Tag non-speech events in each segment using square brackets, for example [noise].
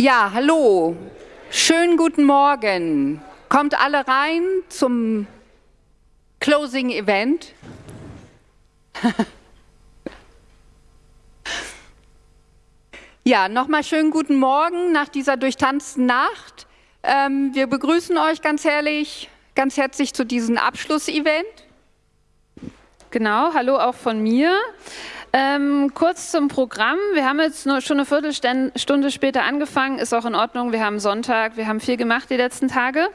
Ja, hallo. Schönen guten Morgen. Kommt alle rein zum Closing Event. [laughs] ja, nochmal schönen guten Morgen nach dieser durchtanzten Nacht. Ähm, wir begrüßen euch ganz herrlich, ganz herzlich zu diesem Abschlussevent. Genau, hallo auch von mir. Ähm, kurz zum Programm. Wir haben jetzt nur schon eine Viertelstunde später angefangen, ist auch in Ordnung. Wir haben Sonntag, wir haben viel gemacht die letzten Tage.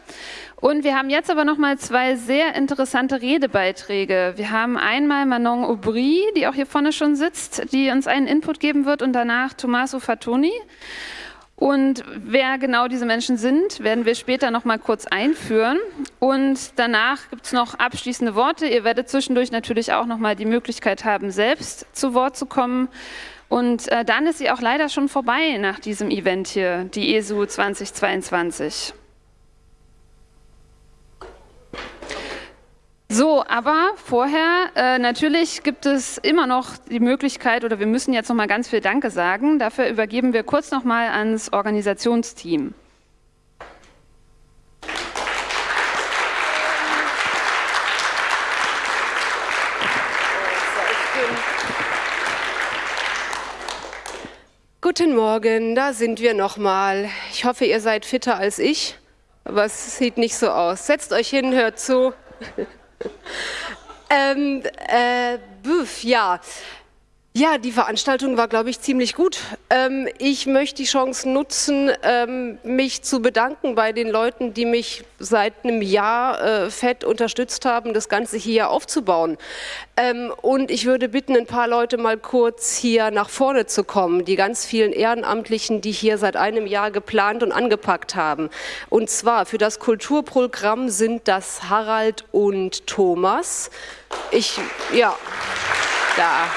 Und wir haben jetzt aber noch mal zwei sehr interessante Redebeiträge. Wir haben einmal Manon Aubry, die auch hier vorne schon sitzt, die uns einen Input geben wird und danach Tommaso Fatoni. Und wer genau diese Menschen sind, werden wir später noch mal kurz einführen. Und danach gibt es noch abschließende Worte. Ihr werdet zwischendurch natürlich auch noch mal die Möglichkeit haben, selbst zu Wort zu kommen. Und äh, dann ist sie auch leider schon vorbei nach diesem Event hier, die ESU 2022. So, aber vorher, äh, natürlich gibt es immer noch die Möglichkeit, oder wir müssen jetzt noch mal ganz viel Danke sagen. Dafür übergeben wir kurz noch mal ans Organisationsteam. Guten Morgen, da sind wir nochmal. Ich hoffe, ihr seid fitter als ich, aber es sieht nicht so aus. Setzt euch hin, hört zu. Ähm, äh, büff, ja. Ja, die Veranstaltung war, glaube ich, ziemlich gut. Ähm, ich möchte die Chance nutzen, ähm, mich zu bedanken bei den Leuten, die mich seit einem Jahr äh, fett unterstützt haben, das Ganze hier aufzubauen. Ähm, und ich würde bitten, ein paar Leute mal kurz hier nach vorne zu kommen, die ganz vielen Ehrenamtlichen, die hier seit einem Jahr geplant und angepackt haben. Und zwar für das Kulturprogramm sind das Harald und Thomas. Ich, ja, da.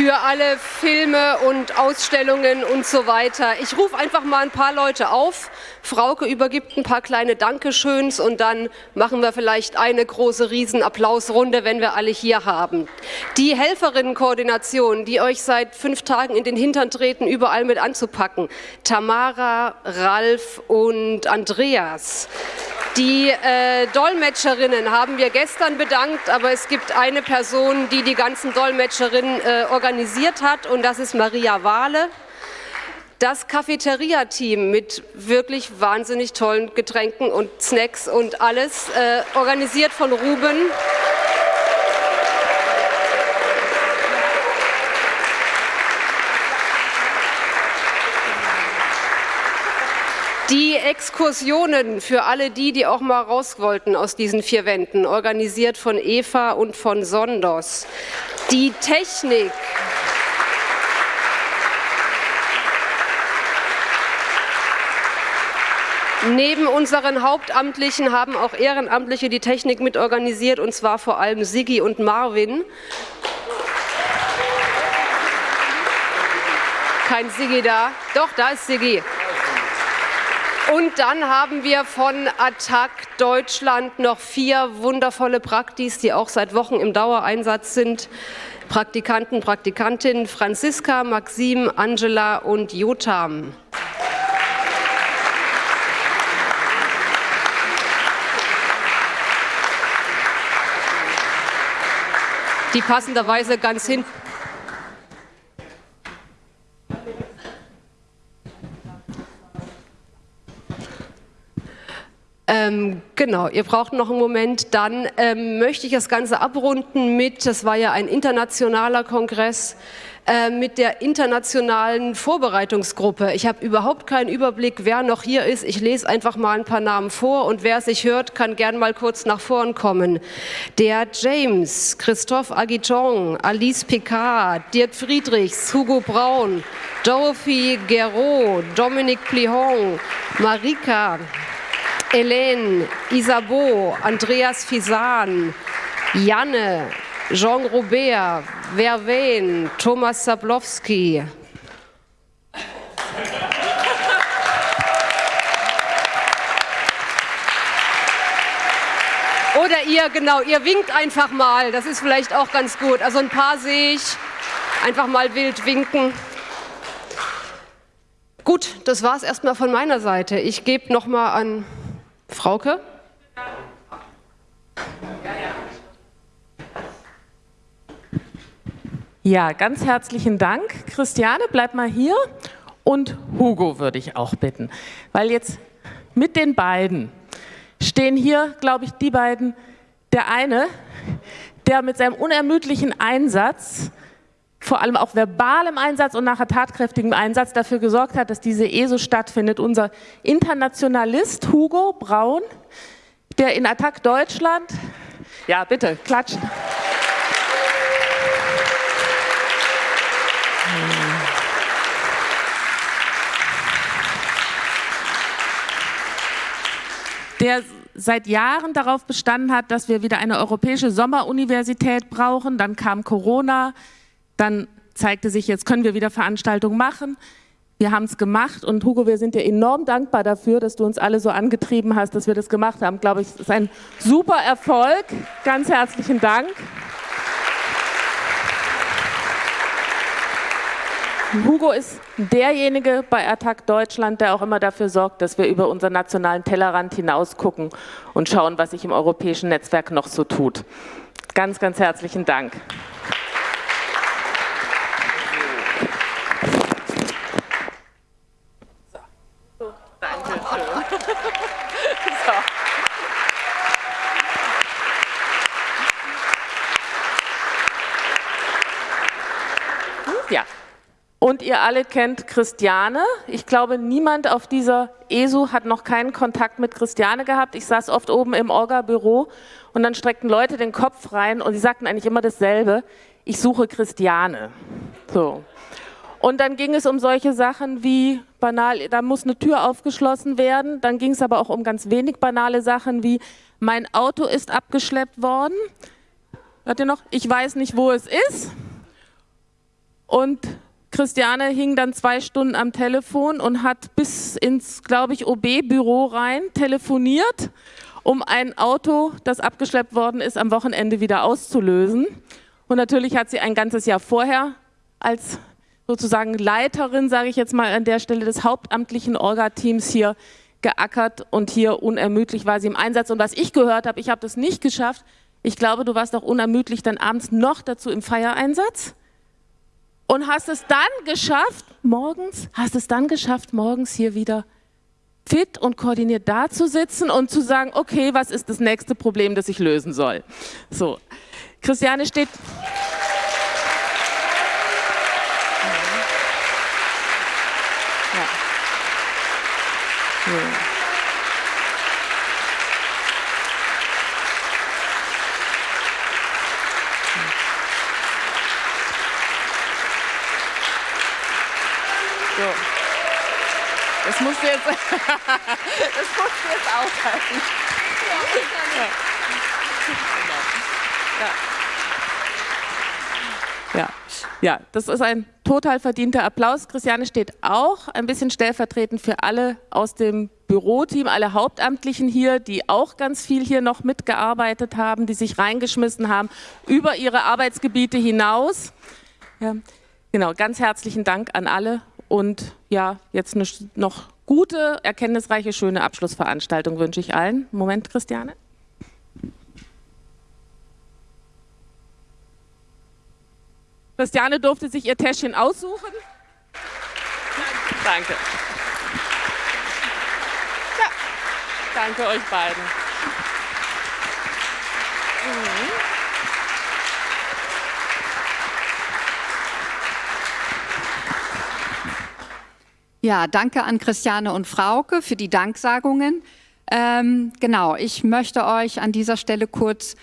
Für alle Filme und Ausstellungen und so weiter. Ich rufe einfach mal ein paar Leute auf. Frauke übergibt ein paar kleine Dankeschöns und dann machen wir vielleicht eine große Riesenapplausrunde, wenn wir alle hier haben. Die Helferinnenkoordination, die euch seit fünf Tagen in den Hintern treten, überall mit anzupacken. Tamara, Ralf und Andreas. Die äh, Dolmetscherinnen haben wir gestern bedankt, aber es gibt eine Person, die die ganzen Dolmetscherinnen äh, organisiert hat und das ist Maria Wahle. Das Cafeteria-Team mit wirklich wahnsinnig tollen Getränken und Snacks und alles, äh, organisiert von Ruben. Die Exkursionen für alle die, die auch mal raus wollten aus diesen vier Wänden, organisiert von Eva und von Sondos. Die Technik. Neben unseren Hauptamtlichen haben auch Ehrenamtliche die Technik mitorganisiert, und zwar vor allem Sigi und Marvin. Kein Sigi da. Doch, da ist Sigi. Und dann haben wir von Attac Deutschland noch vier wundervolle Praktis, die auch seit Wochen im Dauereinsatz sind. Praktikanten, Praktikantinnen Franziska, Maxim, Angela und Jotam. Die passenderweise ganz hinten Ähm, genau, ihr braucht noch einen Moment. Dann ähm, möchte ich das Ganze abrunden mit, das war ja ein internationaler Kongress, äh, mit der internationalen Vorbereitungsgruppe. Ich habe überhaupt keinen Überblick, wer noch hier ist. Ich lese einfach mal ein paar Namen vor und wer sich hört, kann gern mal kurz nach vorn kommen. Der James, Christophe Aguiton, Alice Picard, Dirk Friedrichs, Hugo Braun, Dorothy Guerrot, Dominique Plihon, Marika, Hélène, Isabeau, Andreas Fisan, Janne, Jean Robert, Verwen, Thomas Sablowski. Oder ihr, genau, ihr winkt einfach mal, das ist vielleicht auch ganz gut. Also ein paar sehe ich, einfach mal wild winken. Gut, das war es erstmal von meiner Seite. Ich gebe nochmal an Frauke. Ja, ganz herzlichen Dank. Christiane, bleib mal hier. Und Hugo würde ich auch bitten, weil jetzt mit den beiden stehen hier, glaube ich, die beiden, der eine, der mit seinem unermüdlichen Einsatz, vor allem auch verbalem Einsatz und nachher tatkräftigem Einsatz dafür gesorgt hat, dass diese ESO stattfindet. Unser Internationalist Hugo Braun, der in Attac Deutschland, ja bitte, klatschen. der seit Jahren darauf bestanden hat, dass wir wieder eine europäische Sommeruniversität brauchen. Dann kam Corona, dann zeigte sich, jetzt können wir wieder Veranstaltungen machen. Wir haben es gemacht und Hugo, wir sind dir enorm dankbar dafür, dass du uns alle so angetrieben hast, dass wir das gemacht haben. Glaube ich, es ist ein super Erfolg. Ganz herzlichen Dank. Hugo ist derjenige bei Attac Deutschland, der auch immer dafür sorgt, dass wir über unseren nationalen Tellerrand hinaus gucken und schauen, was sich im europäischen Netzwerk noch so tut. Ganz, ganz herzlichen Dank. Und ihr alle kennt Christiane. Ich glaube, niemand auf dieser ESU hat noch keinen Kontakt mit Christiane gehabt. Ich saß oft oben im Orga-Büro und dann streckten Leute den Kopf rein und sie sagten eigentlich immer dasselbe. Ich suche Christiane. So. Und dann ging es um solche Sachen wie banal, da muss eine Tür aufgeschlossen werden. Dann ging es aber auch um ganz wenig banale Sachen wie mein Auto ist abgeschleppt worden. Hört ihr noch? Ich weiß nicht, wo es ist. Und Christiane hing dann zwei Stunden am Telefon und hat bis ins, glaube ich, OB-Büro rein telefoniert, um ein Auto, das abgeschleppt worden ist, am Wochenende wieder auszulösen. Und natürlich hat sie ein ganzes Jahr vorher als sozusagen Leiterin, sage ich jetzt mal an der Stelle, des hauptamtlichen Orga-Teams hier geackert und hier unermüdlich war sie im Einsatz. Und was ich gehört habe, ich habe das nicht geschafft. Ich glaube, du warst auch unermüdlich dann abends noch dazu im Feiereinsatz und hast es dann geschafft, morgens, hast es dann geschafft, morgens hier wieder fit und koordiniert da zu sitzen und zu sagen, okay, was ist das nächste Problem, das ich lösen soll? So, Christiane steht... [laughs] Das musst du jetzt, das musst du jetzt aushalten. Ja. Ja. Ja. ja, das ist ein total verdienter Applaus. Christiane steht auch ein bisschen stellvertretend für alle aus dem Büroteam, alle Hauptamtlichen hier, die auch ganz viel hier noch mitgearbeitet haben, die sich reingeschmissen haben über ihre Arbeitsgebiete hinaus. Ja, genau, ganz herzlichen Dank an alle und ja, jetzt eine noch gute, erkenntnisreiche, schöne Abschlussveranstaltung wünsche ich allen. Moment, Christiane. Christiane durfte sich ihr Täschchen aussuchen. Danke. Ja, danke euch beiden. Ja, danke an Christiane und Frauke für die Danksagungen. Ähm, genau, ich möchte euch an dieser Stelle kurz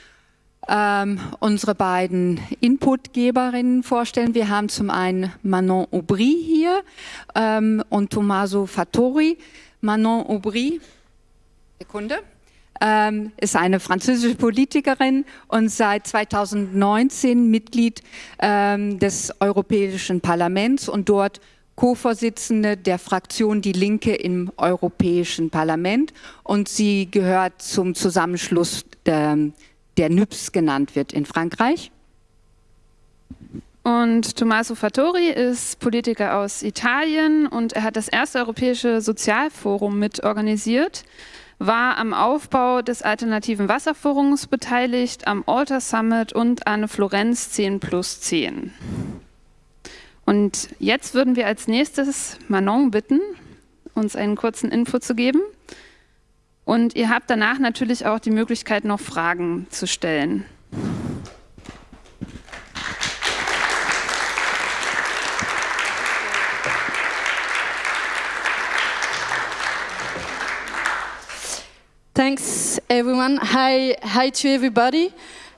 ähm, unsere beiden Inputgeberinnen vorstellen. Wir haben zum einen Manon Aubry hier ähm, und Tommaso Fattori. Manon Aubry, Sekunde, ähm, ist eine französische Politikerin und seit 2019 Mitglied ähm, des Europäischen Parlaments und dort Co-Vorsitzende der Fraktion Die Linke im Europäischen Parlament und sie gehört zum Zusammenschluss der, der NÜPS genannt wird in Frankreich. Und Tommaso Fattori ist Politiker aus Italien und er hat das erste europäische Sozialforum mitorganisiert, war am Aufbau des alternativen Wasserforums beteiligt, am Alter Summit und an Florenz 10 plus 10. Und jetzt würden wir als nächstes Manon bitten, uns einen kurzen Info zu geben. Und ihr habt danach natürlich auch die Möglichkeit, noch Fragen zu stellen. Thanks, everyone. Hi, hi to everybody.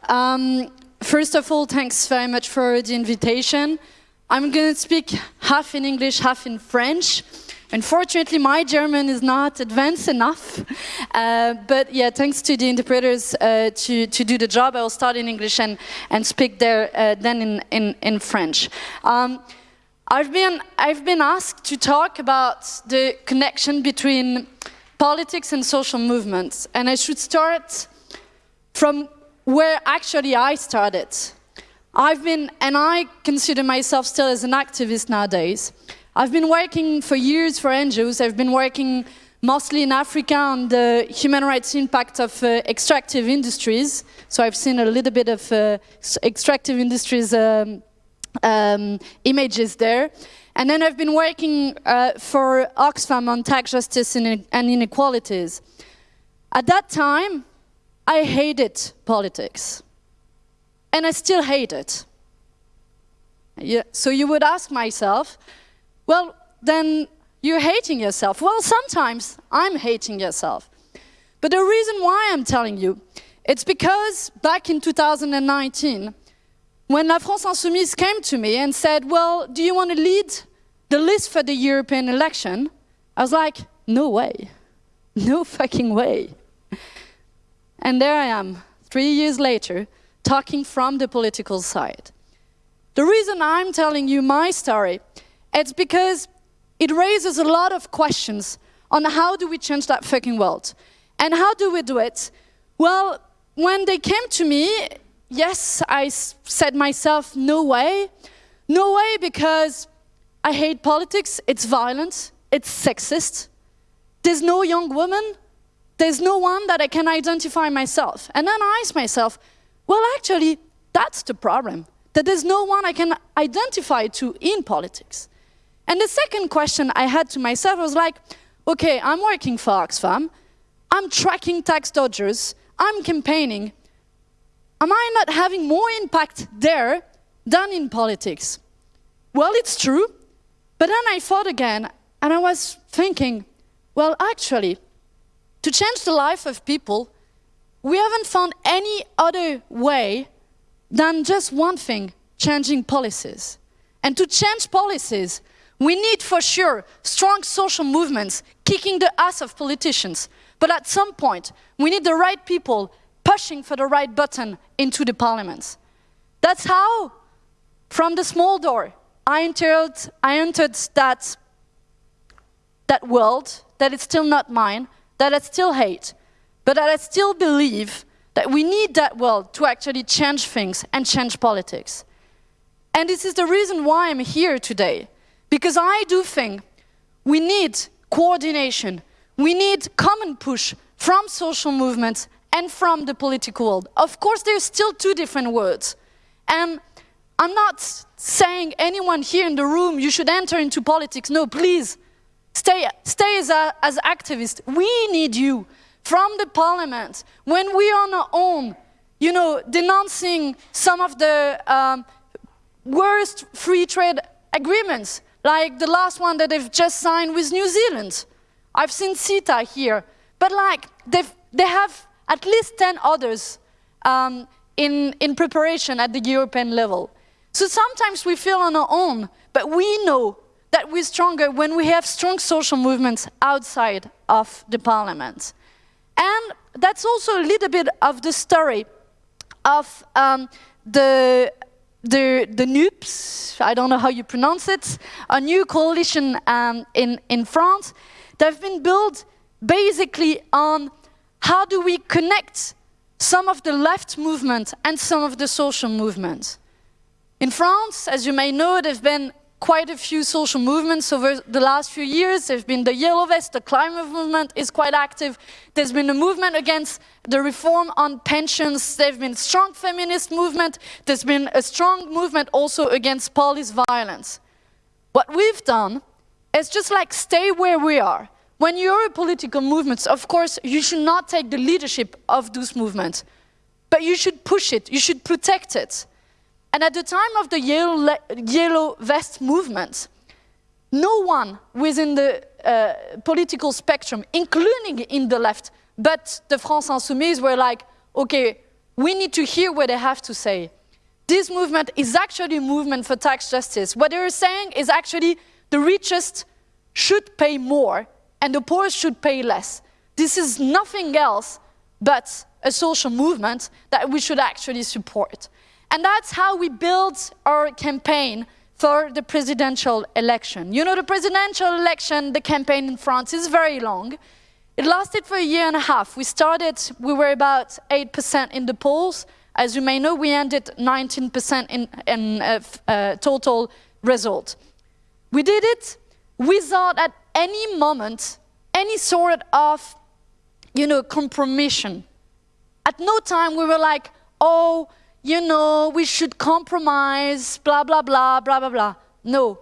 Um, first of all, thanks very much for the invitation. I'm going to speak half in English, half in French. Unfortunately, my German is not advanced enough. Uh, but yeah, thanks to the interpreters uh, to, to do the job, I will start in English and, and speak there uh, then in, in, in French. Um, I've, been, I've been asked to talk about the connection between politics and social movements. And I should start from where actually I started. I've been, and I consider myself still as an activist nowadays. I've been working for years for NGOs. I've been working mostly in Africa on the human rights impact of uh, extractive industries. So I've seen a little bit of uh, extractive industries um, um, images there. And then I've been working uh, for Oxfam on tax justice and inequalities. At that time, I hated politics. And I still hate it. Yeah, so you would ask myself, well, then you're hating yourself. Well, sometimes I'm hating yourself. But the reason why I'm telling you, it's because back in 2019, when La France Insoumise came to me and said, well, do you want to lead the list for the European election, I was like, no way. No fucking way. And there I am, three years later, talking from the political side. The reason I'm telling you my story, it's because it raises a lot of questions on how do we change that fucking world. And how do we do it? Well, when they came to me, yes, I said myself, no way. No way because I hate politics, it's violent, it's sexist. There's no young woman, there's no one that I can identify myself. And then I ask myself, well, actually, that's the problem, that there's no one I can identify to in politics. And the second question I had to myself was like, okay, I'm working for Oxfam, I'm tracking tax dodgers, I'm campaigning. Am I not having more impact there than in politics? Well, it's true, but then I thought again, and I was thinking, well, actually, to change the life of people, we haven't found any other way than just one thing, changing policies. And to change policies, we need for sure strong social movements kicking the ass of politicians. But at some point, we need the right people pushing for the right button into the parliaments. That's how, from the small door, I entered, I entered that, that world that is still not mine, that I still hate, but that I still believe that we need that world to actually change things and change politics. And this is the reason why I'm here today, because I do think we need coordination, we need common push from social movements and from the political world. Of course, there's still two different words. And I'm not saying anyone here in the room, you should enter into politics. No, please, stay, stay as, a, as activists. We need you from the parliament. When we are on our own, you know, denouncing some of the um, worst free trade agreements, like the last one that they've just signed with New Zealand. I've seen CETA here, but like they have at least 10 others um, in, in preparation at the European level. So sometimes we feel on our own, but we know that we're stronger when we have strong social movements outside of the parliament. And that's also a little bit of the story of um, the, the, the NUPES, I don't know how you pronounce it, a new coalition um, in, in France that have been built basically on how do we connect some of the left movement and some of the social movement. In France, as you may know, there have been quite a few social movements over the last few years. There's been the Yellow Vest, the climate movement is quite active. There's been a movement against the reform on pensions. There's been a strong feminist movement. There's been a strong movement also against police violence. What we've done is just like stay where we are. When you're a political movement, of course, you should not take the leadership of those movements, but you should push it, you should protect it. And at the time of the yellow, yellow vest movement, no one within the uh, political spectrum, including in the left, but the France Insoumise were like, okay, we need to hear what they have to say. This movement is actually a movement for tax justice. What they're saying is actually the richest should pay more and the poor should pay less. This is nothing else but a social movement that we should actually support. And that's how we built our campaign for the presidential election. You know, the presidential election, the campaign in France is very long. It lasted for a year and a half. We started, we were about 8% in the polls. As you may know, we ended 19% in, in uh, uh, total result. We did it without at any moment any sort of, you know, compromission. At no time we were like, oh, you know, we should compromise, blah, blah, blah, blah, blah, blah. No.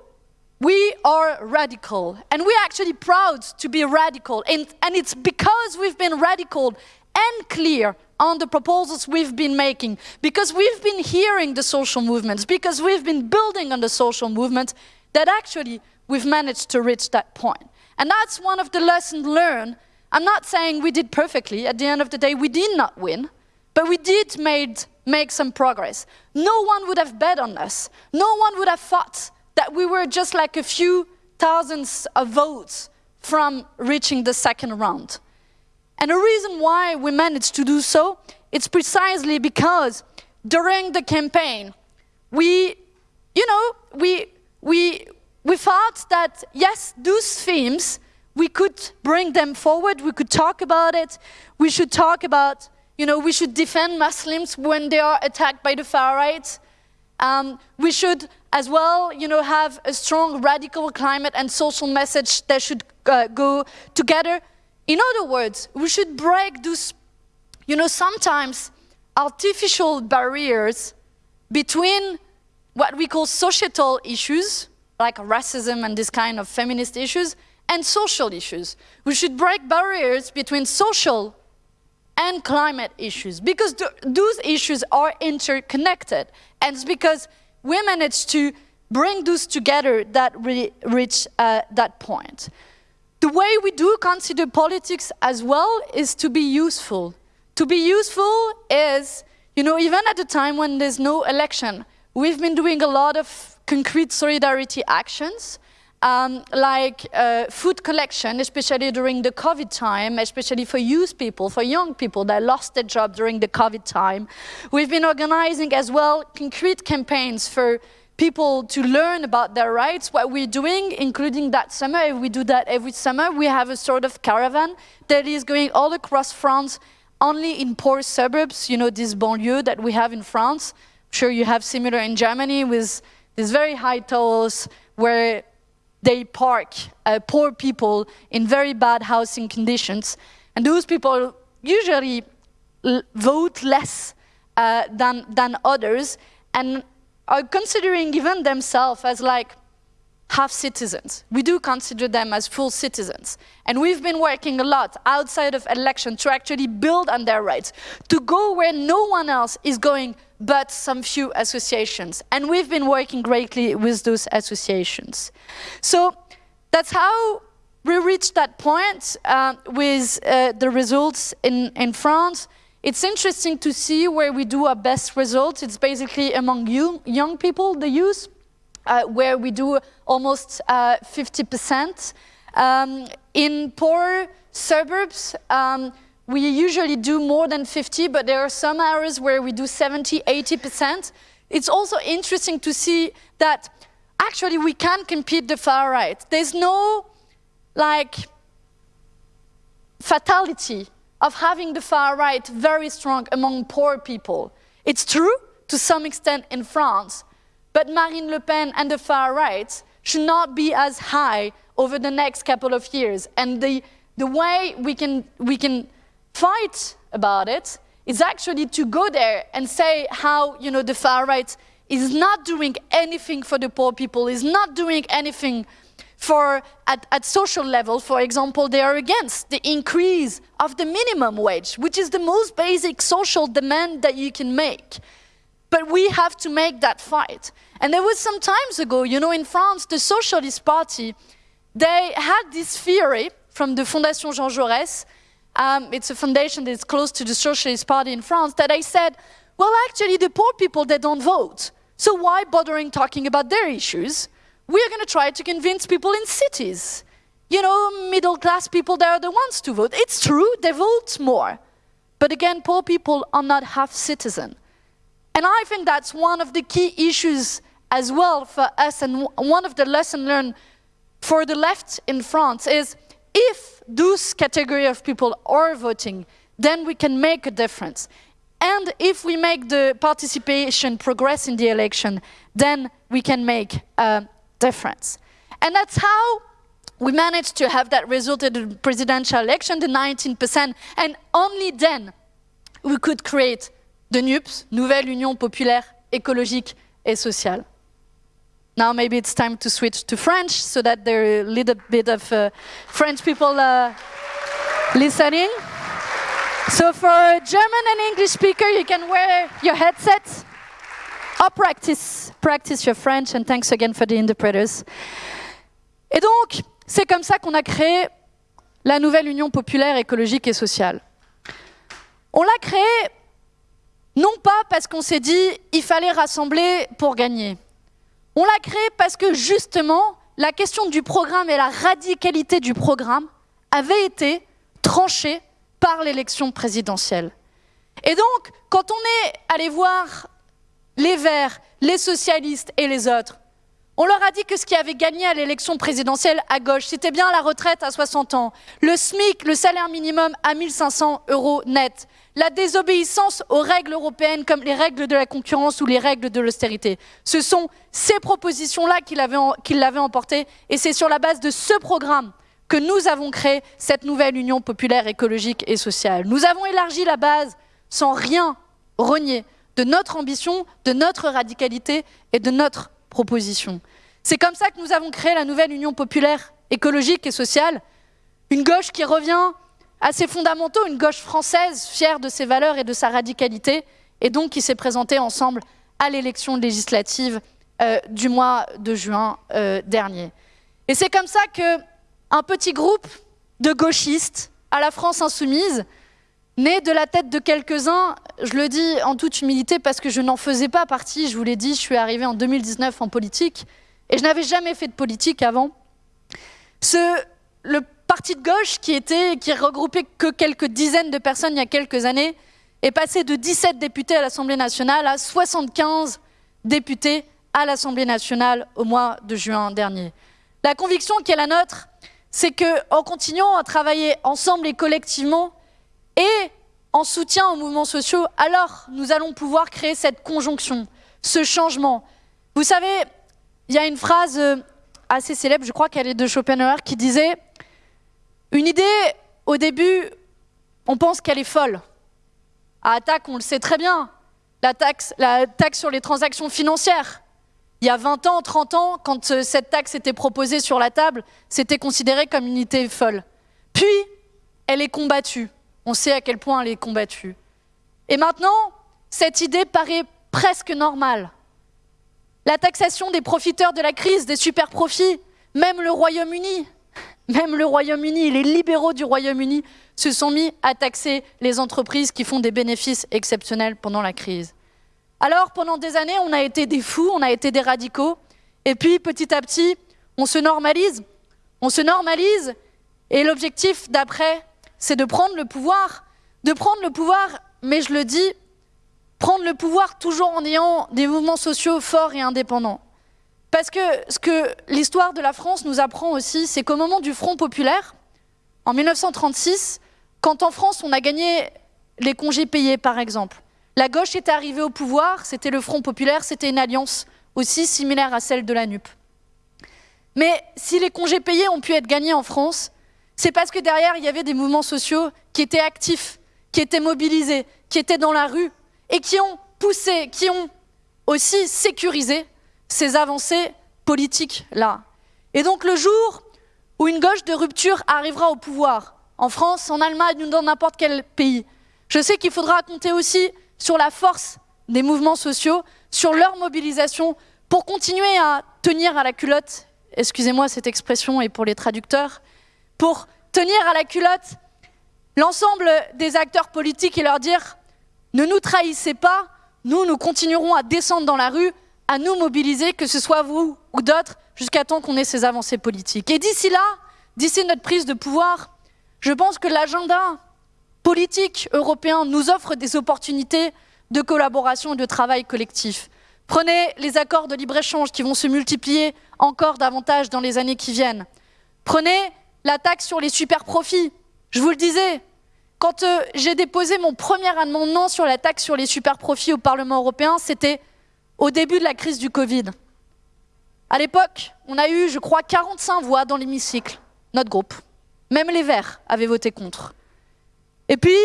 We are radical, and we're actually proud to be radical. And, and it's because we've been radical and clear on the proposals we've been making, because we've been hearing the social movements, because we've been building on the social movement, that actually we've managed to reach that point. And that's one of the lessons learned. I'm not saying we did perfectly. At the end of the day, we did not win, but we did made, make some progress. No one would have bet on us. No one would have thought that we were just like a few thousands of votes from reaching the second round. And the reason why we managed to do so, it's precisely because during the campaign, we, you know, we, we, we thought that, yes, those themes, we could bring them forward, we could talk about it, we should talk about, you know, we should defend Muslims when they are attacked by the far right. Um, we should as well, you know, have a strong radical climate and social message that should uh, go together. In other words, we should break those, you know, sometimes artificial barriers between what we call societal issues, like racism and this kind of feminist issues, and social issues. We should break barriers between social and climate issues because th those issues are interconnected. And it's because we managed to bring those together that we reach uh, that point. The way we do consider politics as well is to be useful. To be useful is, you know, even at a time when there's no election, we've been doing a lot of concrete solidarity actions, um, like uh, food collection, especially during the COVID time, especially for youth people, for young people that lost their job during the COVID time. We've been organizing as well concrete campaigns for people to learn about their rights, what we're doing, including that summer, we do that every summer, we have a sort of caravan that is going all across France, only in poor suburbs, you know, this banlieue that we have in France. I'm sure you have similar in Germany with these very high towers where they park uh, poor people in very bad housing conditions. And those people usually vote less uh, than, than others and are considering even themselves as like half citizens. We do consider them as full citizens. And we've been working a lot outside of election to actually build on their rights, to go where no one else is going but some few associations. And we've been working greatly with those associations. So that's how we reached that point uh, with uh, the results in, in France. It's interesting to see where we do our best results. It's basically among you, young people, the youth, where we do almost 50%. Uh, um, in poor suburbs, um, we usually do more than 50, but there are some areas where we do 70, 80%. It's also interesting to see that actually we can compete the far right. There's no like fatality of having the far right very strong among poor people. It's true to some extent in France, but Marine Le Pen and the far right should not be as high over the next couple of years. And the, the way we can, we can fight about it is actually to go there and say how you know, the far right is not doing anything for the poor people, is not doing anything for at, at, social level, for example, they are against the increase of the minimum wage, which is the most basic social demand that you can make. But we have to make that fight. And there was some times ago, you know, in France, the Socialist Party, they had this theory from the Fondation Jean Jaurès, um, it's a foundation that's close to the Socialist Party in France, that I said, well, actually, the poor people, they don't vote. So why bothering talking about their issues? We're going to try to convince people in cities. You know, middle class people, they are the ones to vote. It's true, they vote more. But again, poor people are not half citizen. And I think that's one of the key issues as well for us, and one of the lessons learned for the left in France is if those category of people are voting, then we can make a difference. And if we make the participation progress in the election, then we can make a difference. And that's how we managed to have that result in the presidential election, the 19%, and only then we could create the NUPES, Nouvelle Union Populaire Écologique et Sociale. Now maybe it's time to switch to French so that there are a little bit of uh, French people uh, listening. So for German and English speaker, you can wear your headset or practice, practice your French and thanks again for the interpreters. Et donc, c'est comme ça qu'on a créé la nouvelle Union populaire écologique et sociale. On l'a créée non pas parce qu'on s'est dit il fallait rassembler pour gagner. On l'a créé parce que justement, la question du programme et la radicalité du programme avait été tranchée par l'élection présidentielle. Et donc, quand on est allé voir les Verts, les socialistes et les autres, on leur a dit que ce qui avait gagné à l'élection présidentielle à gauche, c'était bien la retraite à 60 ans, le SMIC, le salaire minimum à 1500 euros net, la désobéissance aux règles européennes comme les règles de la concurrence ou les règles de l'austérité. Ce sont ces propositions-là qui l'avaient emporté et c'est sur la base de ce programme que nous avons créé cette nouvelle Union populaire écologique et sociale. Nous avons élargi la base sans rien renier de notre ambition, de notre radicalité et de notre proposition. C'est comme ça que nous avons créé la nouvelle Union populaire écologique et sociale, une gauche qui revient à ses fondamentaux, une gauche française fière de ses valeurs et de sa radicalité, et donc qui s'est présentée ensemble à l'élection législative euh, du mois de juin euh, dernier. Et c'est comme ça qu'un petit groupe de gauchistes à la France insoumise, né de la tête de quelques-uns, je le dis en toute humilité parce que je n'en faisais pas partie, je vous l'ai dit, je suis arrivée en 2019 en politique, et je n'avais jamais fait de politique avant. Le parti de gauche qui était, qui regroupait que quelques dizaines de personnes il y a quelques années, est passé de 17 députés à l'Assemblée nationale à 75 députés à l'Assemblée nationale au mois de juin dernier. La conviction qui est la nôtre, c'est qu'en continuant à travailler ensemble et collectivement, et en soutien aux mouvements sociaux, alors nous allons pouvoir créer cette conjonction, ce changement. Vous savez, il y a une phrase euh, assez célèbre, je crois qu'elle est de Schopenhauer, qui disait une idée, au début, on pense qu'elle est folle. À attaque, on le sait très bien, la taxe, la taxe sur les transactions financières. Il y a 20 ans, 30 ans, quand euh, cette taxe était proposée sur la table, c'était considéré comme une idée folle. Puis, elle est combattue. On sait à quel point elle est combattue. Et maintenant, cette idée paraît presque normale. La taxation des profiteurs de la crise, des super profits, même le Royaume-Uni, même le Royaume-Uni, les libéraux du Royaume-Uni se sont mis à taxer les entreprises qui font des bénéfices exceptionnels pendant la crise. Alors, pendant des années, on a été des fous, on a été des radicaux, et puis petit à petit, on se normalise. On se normalise, et l'objectif d'après, c'est de prendre le pouvoir, de prendre le pouvoir, mais je le dis, prendre le pouvoir toujours en ayant des mouvements sociaux forts et indépendants. Parce que ce que l'histoire de la France nous apprend aussi, c'est qu'au moment du Front populaire, en 1936, quand en France on a gagné les congés payés par exemple, la gauche était arrivée au pouvoir, c'était le Front populaire, c'était une alliance aussi similaire à celle de la NUP. Mais si les congés payés ont pu être gagnés en France, c'est parce que derrière, il y avait des mouvements sociaux qui étaient actifs, qui étaient mobilisés, qui étaient dans la rue et qui ont poussé, qui ont aussi sécurisé ces avancées politiques-là. Et donc le jour où une gauche de rupture arrivera au pouvoir, en France, en Allemagne ou dans n'importe quel pays, je sais qu'il faudra compter aussi sur la force des mouvements sociaux, sur leur mobilisation pour continuer à tenir à la culotte, excusez-moi cette expression et pour les traducteurs, pour tenir à la culotte l'ensemble des acteurs politiques et leur dire ne nous trahissez pas, nous, nous continuerons à descendre dans la rue, à nous mobiliser, que ce soit vous ou d'autres, jusqu'à temps qu'on ait ces avancées politiques. Et d'ici là, d'ici notre prise de pouvoir, je pense que l'agenda politique européen nous offre des opportunités de collaboration et de travail collectif. Prenez les accords de libre-échange qui vont se multiplier encore davantage dans les années qui viennent. Prenez la taxe sur les super-profits. Je vous le disais, quand euh, j'ai déposé mon premier amendement sur la taxe sur les super-profits au Parlement européen, c'était au début de la crise du Covid. À l'époque, on a eu, je crois, 45 voix dans l'hémicycle, notre groupe. Même les Verts avaient voté contre. Et puis,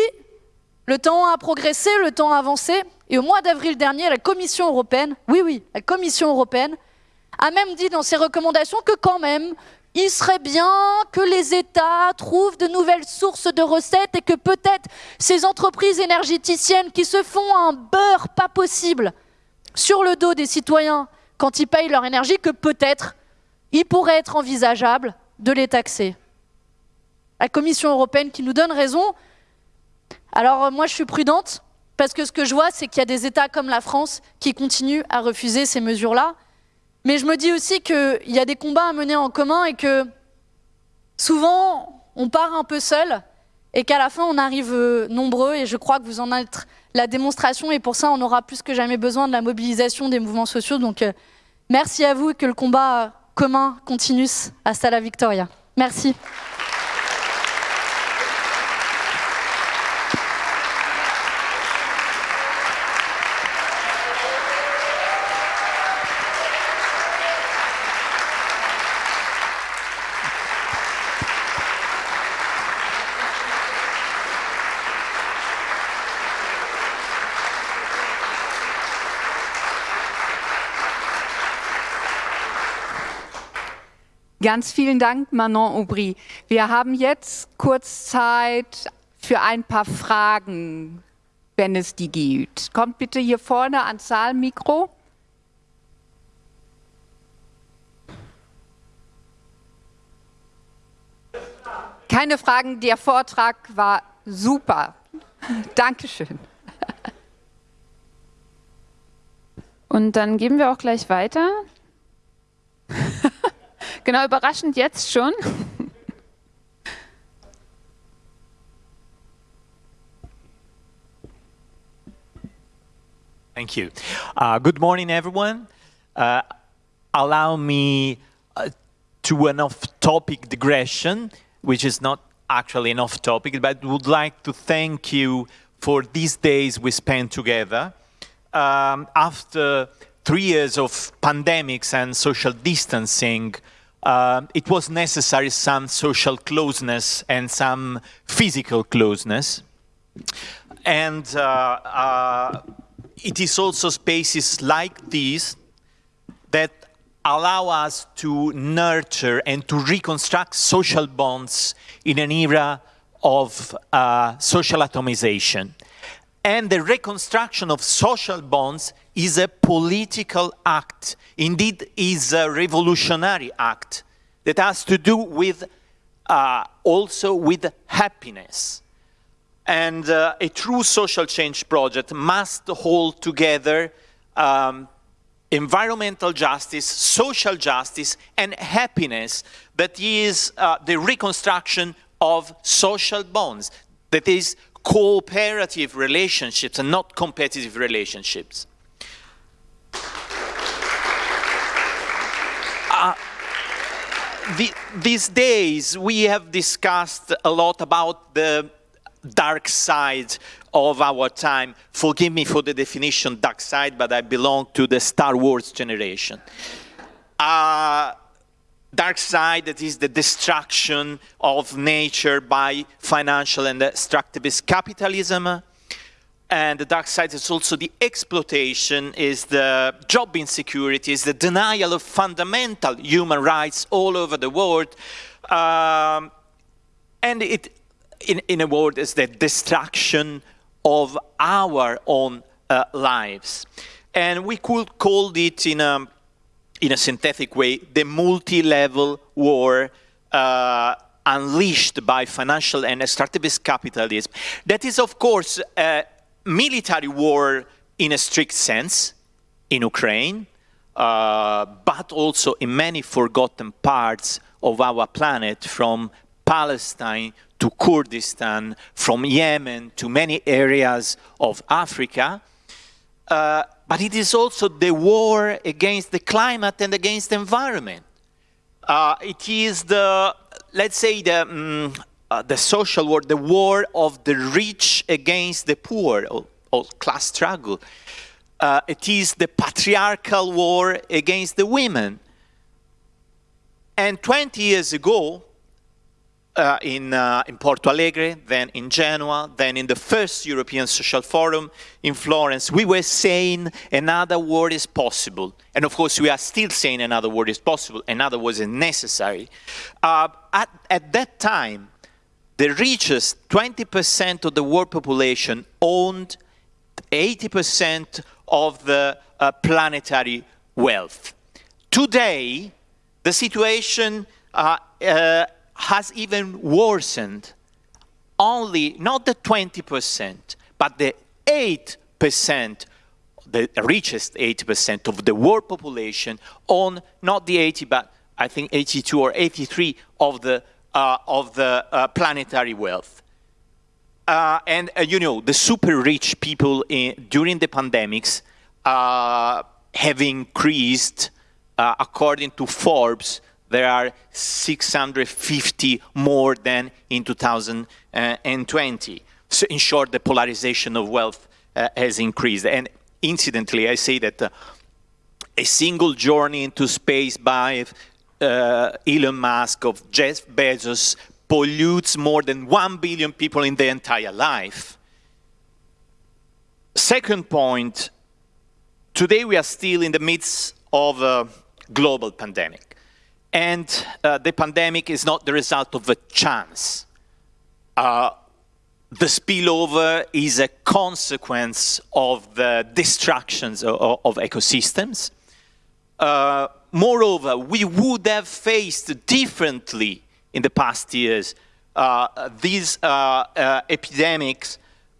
le temps a progressé, le temps a avancé, et au mois d'avril dernier, la Commission européenne, oui, oui, la Commission européenne, a même dit dans ses recommandations que quand même, il serait bien que les États trouvent de nouvelles sources de recettes et que peut-être ces entreprises énergéticiennes qui se font un beurre pas possible sur le dos des citoyens quand ils payent leur énergie, que peut-être il pourrait être envisageable de les taxer. La Commission européenne qui nous donne raison. Alors moi je suis prudente parce que ce que je vois c'est qu'il y a des États comme la France qui continuent à refuser ces mesures-là. Mais je me dis aussi qu'il y a des combats à mener en commun et que souvent, on part un peu seul et qu'à la fin, on arrive euh, nombreux. Et je crois que vous en êtes la démonstration. Et pour ça, on aura plus que jamais besoin de la mobilisation des mouvements sociaux. Donc, euh, merci à vous et que le combat commun continue. Hasta la victoria. Merci. Ganz vielen Dank, Manon Aubry. Wir haben jetzt kurz Zeit für ein paar Fragen, wenn es die gibt. Kommt bitte hier vorne ans Saalmikro. Keine Fragen, der Vortrag war super. [laughs] Dankeschön. Und dann geben wir auch gleich weiter. [laughs] Genau, überraschend jetzt schon. Thank you. Uh, good morning, everyone. Uh, allow me uh, to an off-topic digression, which is not actually an off-topic, but would like to thank you for these days we spent together. Um, after three years of pandemics and social distancing, uh, it was necessary some social closeness and some physical closeness. And uh, uh, it is also spaces like these that allow us to nurture and to reconstruct social bonds in an era of uh, social atomization. And the reconstruction of social bonds is a political act, indeed is a revolutionary act that has to do with uh, also with happiness. And uh, a true social change project must hold together um, environmental justice, social justice, and happiness that is uh, the reconstruction of social bonds, that is cooperative relationships and not competitive relationships. Uh, the, these days we have discussed a lot about the dark side of our time. Forgive me for the definition dark side, but I belong to the Star Wars generation. Uh, dark side that is the destruction of nature by financial and extractivist capitalism. And the dark side is also the exploitation, is the job insecurity, is the denial of fundamental human rights all over the world. Um, and it, in, in a word, is the destruction of our own uh, lives. And we could call it in a in a synthetic way, the multi-level war uh, unleashed by financial and extractivist capitalism. That is, of course, a military war in a strict sense in Ukraine, uh, but also in many forgotten parts of our planet, from Palestine to Kurdistan, from Yemen to many areas of Africa. Uh, but it is also the war against the climate and against the environment. Uh, it is the, let's say, the, um, uh, the social war, the war of the rich against the poor, or, or class struggle. Uh, it is the patriarchal war against the women. And 20 years ago, uh, in, uh, in Porto Alegre, then in Genoa, then in the first European Social Forum in Florence, we were saying another world is possible. And of course, we are still saying another world is possible, another was necessary. Uh, at, at that time, the richest 20% of the world population owned 80% of the uh, planetary wealth. Today, the situation uh, uh, has even worsened. Only, not the 20%, but the 8%, the richest 8% of the world population on not the 80, but I think 82 or 83 of the, uh, of the uh, planetary wealth. Uh, and uh, you know, the super rich people in, during the pandemics uh, have increased, uh, according to Forbes, there are 650 more than in 2020. So in short, the polarization of wealth uh, has increased. And incidentally, I say that uh, a single journey into space by uh, Elon Musk of Jeff Bezos pollutes more than 1 billion people in their entire life. Second point, today we are still in the midst of a global pandemic. And uh, the pandemic is not the result of a chance. Uh, the spillover is a consequence of the destructions of, of ecosystems. Uh, moreover, we would have faced differently in the past years uh, these uh, uh, epidemics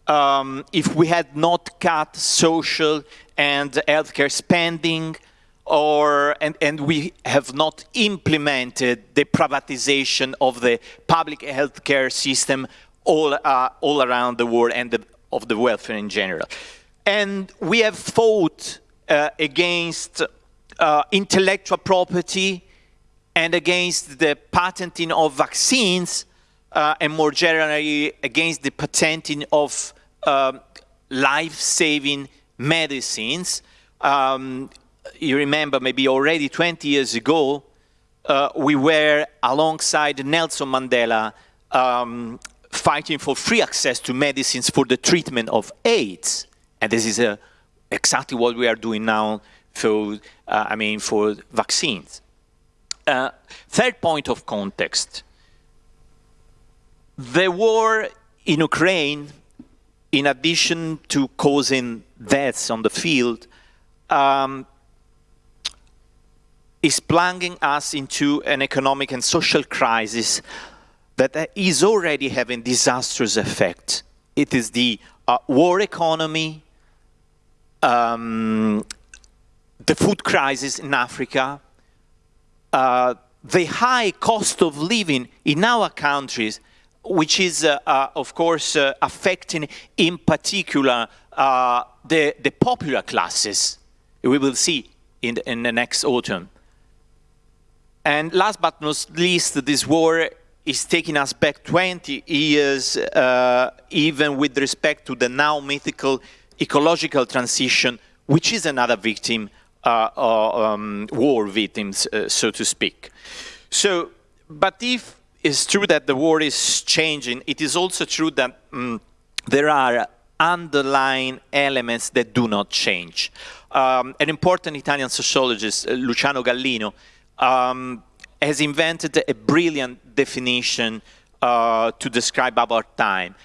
um, if we had not cut social and healthcare spending, or and, and we have not implemented the privatization of the public healthcare system all, uh, all around the world and the, of the welfare in general. And we have fought uh, against uh, intellectual property and against the patenting of vaccines uh, and more generally against the patenting of um, life-saving medicines. Um, you remember maybe already 20 years ago, uh, we were alongside Nelson Mandela um, fighting for free access to medicines for the treatment of AIDS. And this is uh, exactly what we are doing now for, uh, I mean, for vaccines. Uh, third point of context. The war in Ukraine, in addition to causing deaths on the field, um, is plunging us into an economic and social crisis that is already having disastrous effect. It is the uh, war economy, um, the food crisis in Africa, uh, the high cost of living in our countries, which is, uh, uh of course, uh, affecting in particular uh, the, the popular classes. We will see in the, in the next autumn. And last but not least, this war is taking us back 20 years, uh, even with respect to the now mythical ecological transition, which is another victim, uh, um, war victims, uh, so to speak. So, but if it's true that the war is changing, it is also true that um, there are underlying elements that do not change. Um, an important Italian sociologist, uh, Luciano Gallino, um, has invented a brilliant definition uh, to describe our time.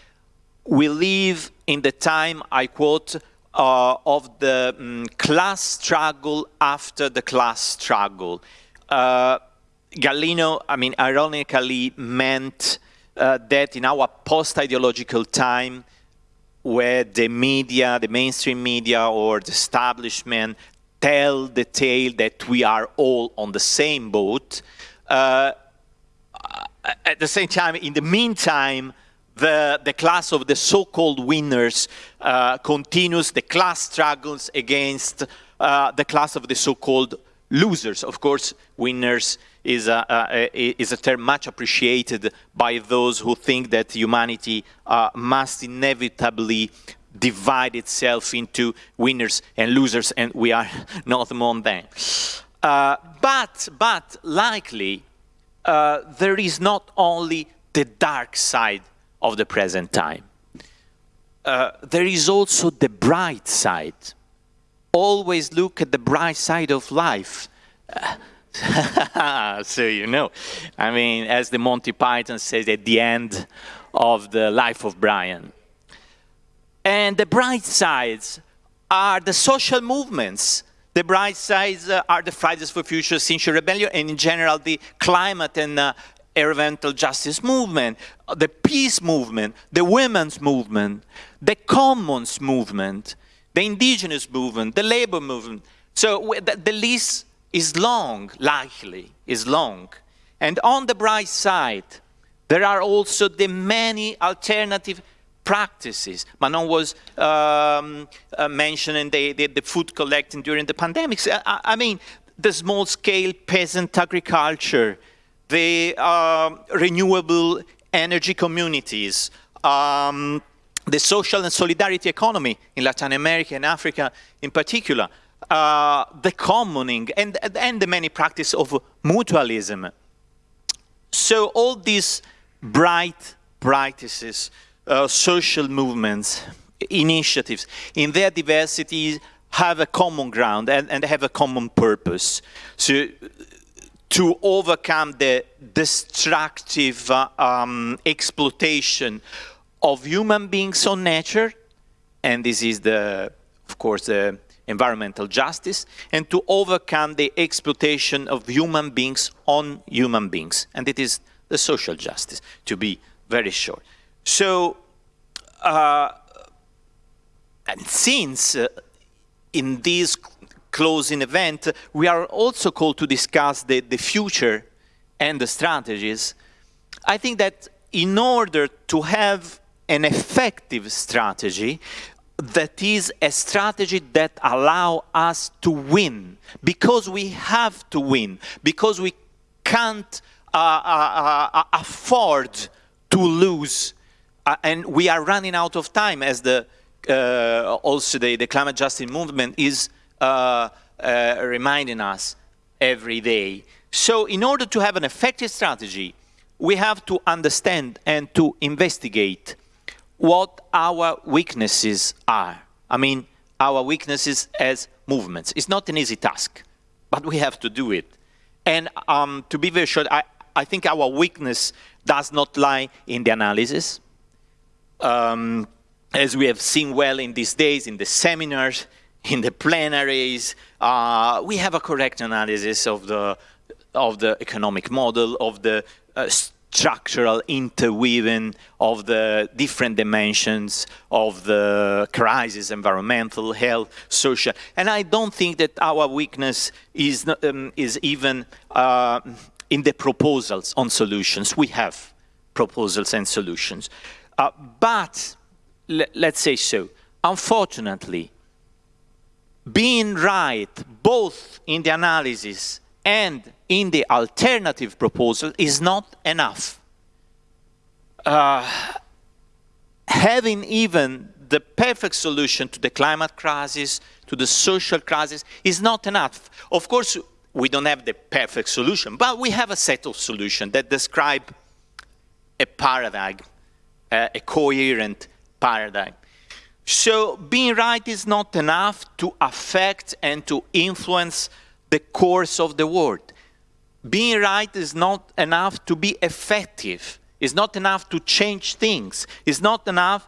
We live in the time, I quote, uh, of the um, class struggle after the class struggle. Uh, Gallino, I mean, ironically meant uh, that in our post-ideological time, where the media, the mainstream media or the establishment tell the tale that we are all on the same boat, uh, at the same time, in the meantime, the, the class of the so-called winners uh, continues the class struggles against uh, the class of the so-called losers. Of course, winners is a, a, is a, term much appreciated by those who think that humanity uh, must inevitably divide itself into winners and losers, and we are [laughs] not among them. Uh, but, but likely, uh, there is not only the dark side of the present time. Uh, there is also the bright side. Always look at the bright side of life. [laughs] so you know, I mean, as the Monty Python says at the end of the life of Brian. And the bright sides are the social movements. The bright sides uh, are the Fridays for Future, Extinction Rebellion, and in general the climate and uh, environmental justice movement, the peace movement, the women's movement, the commons movement, the indigenous movement, the labor movement. So the, the list is long, likely, is long. And on the bright side, there are also the many alternative practices. Manon was um, uh, mentioning the, the, the, food collecting during the pandemics. I, I mean, the small-scale peasant agriculture, the uh, renewable energy communities, um, the social and solidarity economy in Latin America and Africa in particular, uh, the commoning, and, and the many practice of mutualism. So all these bright practices, uh, social movements, initiatives, in their diversity have a common ground and, and have a common purpose. So to overcome the destructive uh, um, exploitation of human beings on nature, and this is the, of course, the environmental justice, and to overcome the exploitation of human beings on human beings. And it is the social justice, to be very short. So, uh, and since uh, in this closing event, we are also called to discuss the, the future and the strategies, I think that in order to have an effective strategy, that is a strategy that allow us to win because we have to win because we can't uh, uh, uh, afford to lose uh, and we are running out of time as the uh, also the, the, climate justice movement is uh, reminding us every day so in order to have an effective strategy we have to understand and to investigate what our weaknesses are. I mean, our weaknesses as movements. It's not an easy task, but we have to do it. And um, to be very short, I, I think our weakness does not lie in the analysis. Um, as we have seen well in these days, in the seminars, in the plenaries, uh, we have a correct analysis of the, of the economic model, of the uh, structural interweaving of the different dimensions of the crisis, environmental, health, social. And I don't think that our weakness is, um, is even uh, in the proposals on solutions. We have proposals and solutions. Uh, but, let's say so, unfortunately, being right both in the analysis and in the alternative proposal is not enough. uh, having even the perfect solution to the climate crisis, to the social crisis, is not enough. Of course, we don't have the perfect solution, but we have a set of solutions that describe a paradigm, uh, a coherent paradigm. So being right is not enough to affect and to influence the course of the world. Being right is not enough to be effective. It's not enough to change things. It's not enough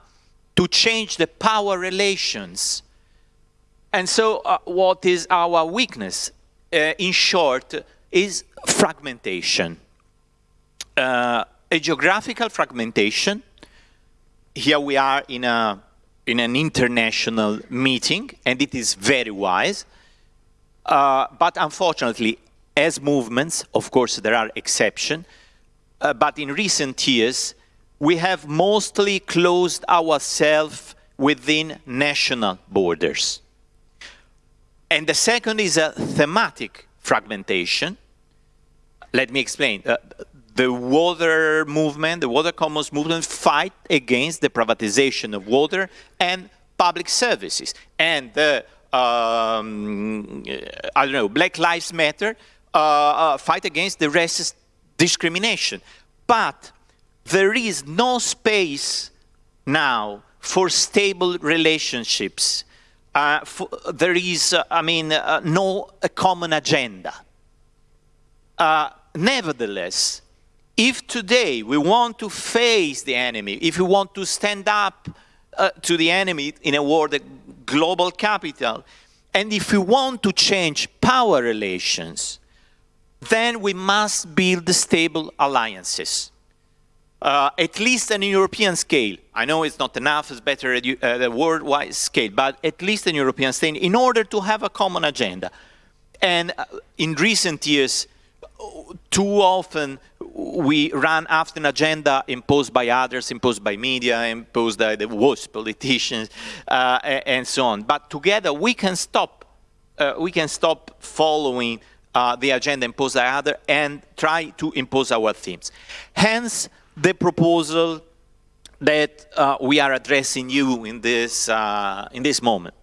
to change the power relations. And so uh, what is our weakness? Uh, in short, is fragmentation. Uh, a geographical fragmentation. Here we are in, a, in an international meeting, and it is very wise. Uh, but unfortunately, as movements, of course, there are exceptions, uh, but in recent years, we have mostly closed ourselves within national borders. And the second is a thematic fragmentation. Let me explain. Uh, the water movement, the water commons movement fight against the privatization of water and public services. And the, um, I don't know, Black Lives Matter uh, uh, fight against the racist discrimination. But there is no space now for stable relationships. Uh, for, there is, uh, I mean, uh, no common agenda. Uh, nevertheless, if today we want to face the enemy, if we want to stand up uh, to the enemy in a world the global capital, and if we want to change power relations, then we must build stable alliances uh, at least on a European scale. I know it's not enough, it's better at uh, the worldwide scale, but at least in European scale, in order to have a common agenda. And uh, in recent years, too often we run after an agenda imposed by others, imposed by media, imposed by the worst politicians, uh, and so on. But together we can stop, uh, we can stop following uh, the agenda imposed by others and try to impose our themes. Hence, the proposal that uh, we are addressing you in this, uh, in this moment.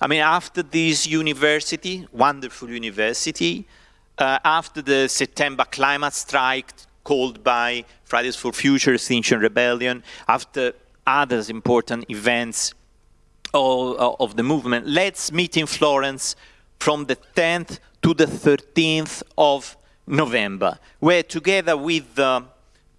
I mean, after this university, wonderful university, uh, after the September climate strike called by Fridays for Future, Extinction Rebellion, after other important events of, of the movement, let's meet in Florence from the 10th to the 13th of November, where together with the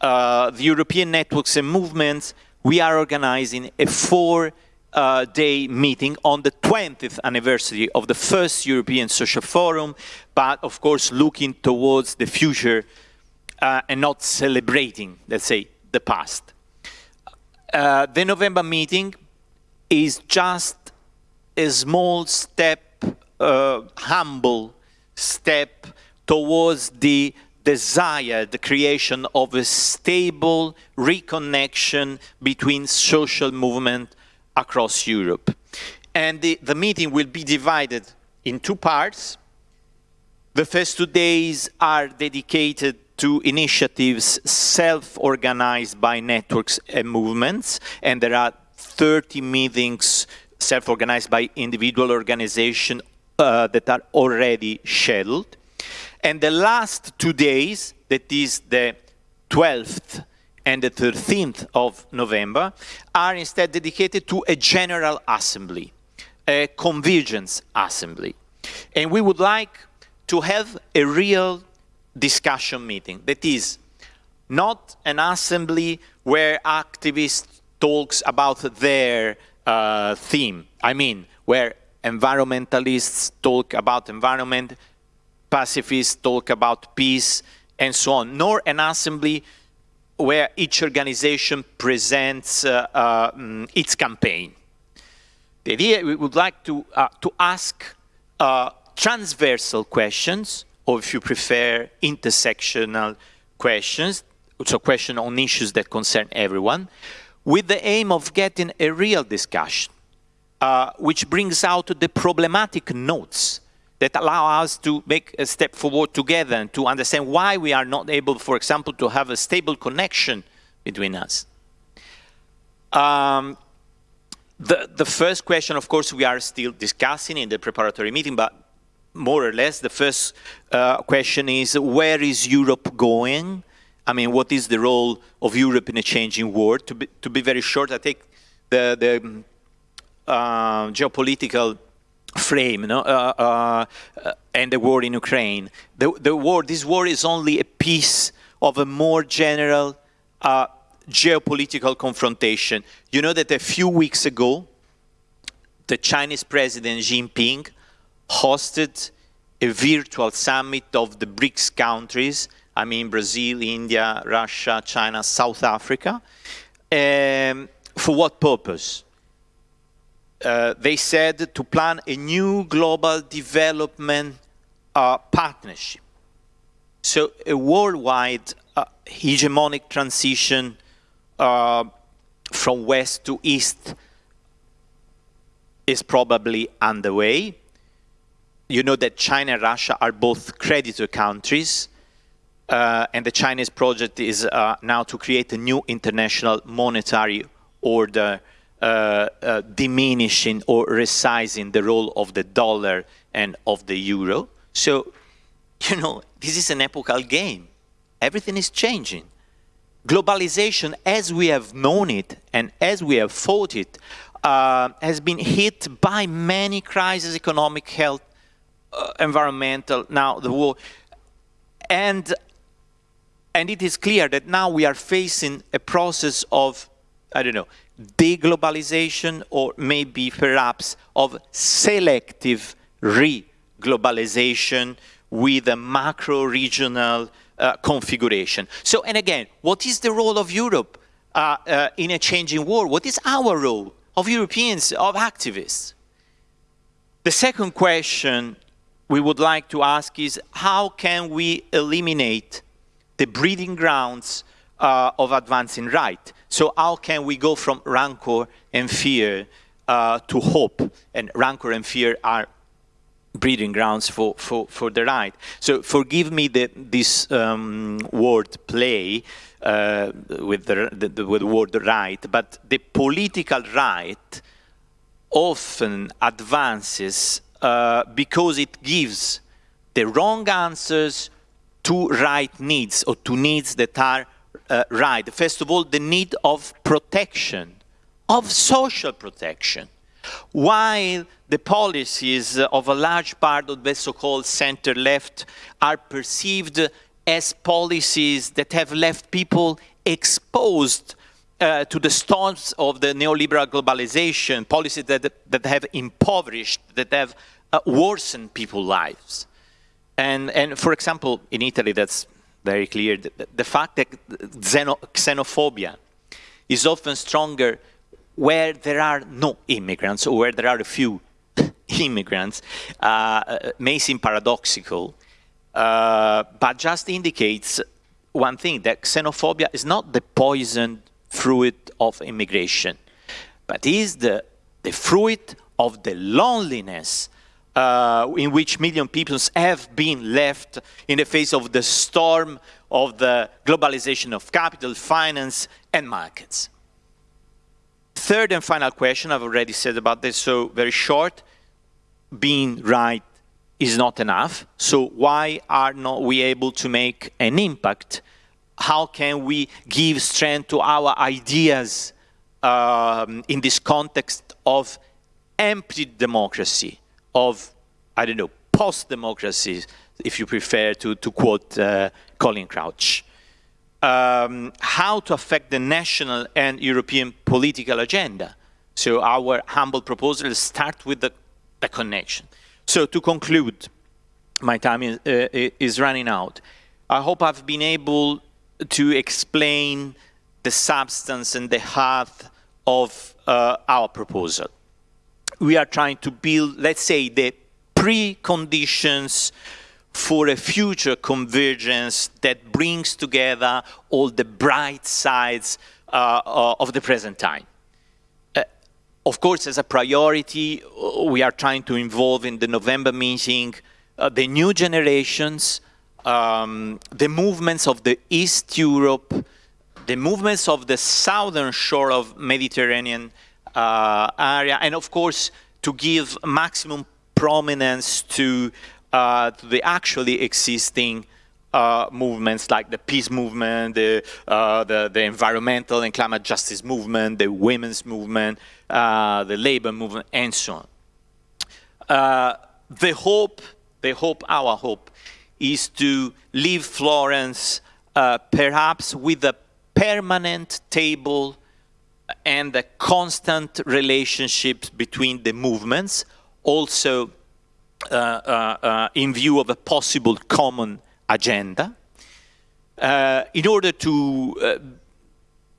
uh, the European Networks and Movements, we are organizing a four-day uh, meeting on the 20th anniversary of the first European Social Forum, but of course looking towards the future uh, and not celebrating, let's say, the past. Uh, the November meeting is just a small step, uh, humble step towards the desire the creation of a stable reconnection between social movement across Europe. And the, the meeting will be divided in two parts. The first two days are dedicated to initiatives self-organized by networks and movements, and there are 30 meetings self-organized by individual organizations uh, that are already scheduled. And the last two days, that is the 12th and the 13th of November, are instead dedicated to a general assembly, a convergence assembly. And we would like to have a real discussion meeting. That is, not an assembly where activists talks about their uh, theme. I mean, where environmentalists talk about environment, pacifists talk about peace and so on, nor an assembly where each organization presents uh, mm, its campaign. The idea we would like to, uh, to ask uh, transversal questions, or if you prefer, intersectional questions, so questions on issues that concern everyone, with the aim of getting a real discussion, uh, which brings out the problematic notes that allow us to make a step forward together and to understand why we are not able, for example, to have a stable connection between us. Um, the, the first question, of course, we are still discussing in the preparatory meeting, but more or less the first uh, question is where is Europe going? I mean, what is the role of Europe in a changing world? To be, to be very short, I take the, the uh, geopolitical frame no? uh, uh, and the war in Ukraine. The, the war, this war is only a piece of a more general uh, geopolitical confrontation. You know that a few weeks ago, the Chinese President Xi Jinping hosted a virtual summit of the BRICS countries, I mean Brazil, India, Russia, China, South Africa. Um, for what purpose? Uh, they said to plan a new global development uh, partnership. So a worldwide uh, hegemonic transition uh, from west to east is probably underway. You know that China and Russia are both creditor countries, uh, and the Chinese project is now to create a new international monetary order, diminishing or resizing the role of the dollar and of the euro. So, [laughs] you know, this is an epochal game. Everything is changing. Globalization, as we have known it and as we have fought it, uh, has been hit by many crises, economic, health, uh, environmental, now the war. And, and it is clear that now we are facing a process of, I don't know, deglobalization or maybe perhaps of selective re-globalization with a macro-regional uh, configuration. So, and again, what is the role of Europe uh, uh, in a changing world? What is our role? of Europeans, of activists. The second question we would like to ask is how can we eliminate the breeding grounds uh, of advancing right? So how can we go from rancor and fear uh, to hope? And rancor and fear are breeding grounds for, for, for the right. So forgive me the, this um, word play, uh, with, the, the, with the word right, but the political right often advances uh, because it gives the wrong answers to right needs or to needs that are uh, right. First of all, the need of protection, of social protection. While the policies of a large part of the so-called center-left are perceived as policies that have left people exposed uh, to the storms of the neoliberal globalization, policies that, that have impoverished, that have uh, worsened people's lives. And, and for example, in Italy, that's very clear, the, the fact that xeno, xenophobia is often stronger where there are no immigrants or where there are a few [laughs] immigrants uh, uh may seem paradoxical, uh, but just indicates one thing, that xenophobia is not the poisoned fruit of immigration, but is the, the fruit of the loneliness uh, in which million people have been left in the face of the storm of the globalization of capital, finance, and markets. Third and final question, I've already said about this, so very short, being right is not enough. So why are not we able to make an impact? How can we give strength to our ideas um, in this context of empty democracy, of, I don't know, post-democracies, if you prefer to, to quote uh, Colin Crouch. Um, how to affect the national and European political agenda. So our humble proposal start with the, the connection. So to conclude, my time is, uh, is running out. I hope I've been able to explain the substance and the heart of uh, our proposal. We are trying to build, let's say, the preconditions for a future convergence that brings together all the bright sides uh, uh of the present time. Of course, as a priority, uh, we are trying to involve in the November meeting uh, the new generations, um, the movements of the East Europe, the movements of the southern shore of Mediterranean uh, area, and of course, to give maximum prominence to, uh, to the actually existing uh, movements like the peace movement, the, uh, the, the, environmental and climate justice movement, the women's movement, uh, the labor movement, and so on. Uh, the hope, the hope, our hope, is to leave Florence uh, perhaps with a permanent table and the constant relationships between the movements, also uh, uh, uh, in view of a possible common agenda, uh, in order to uh,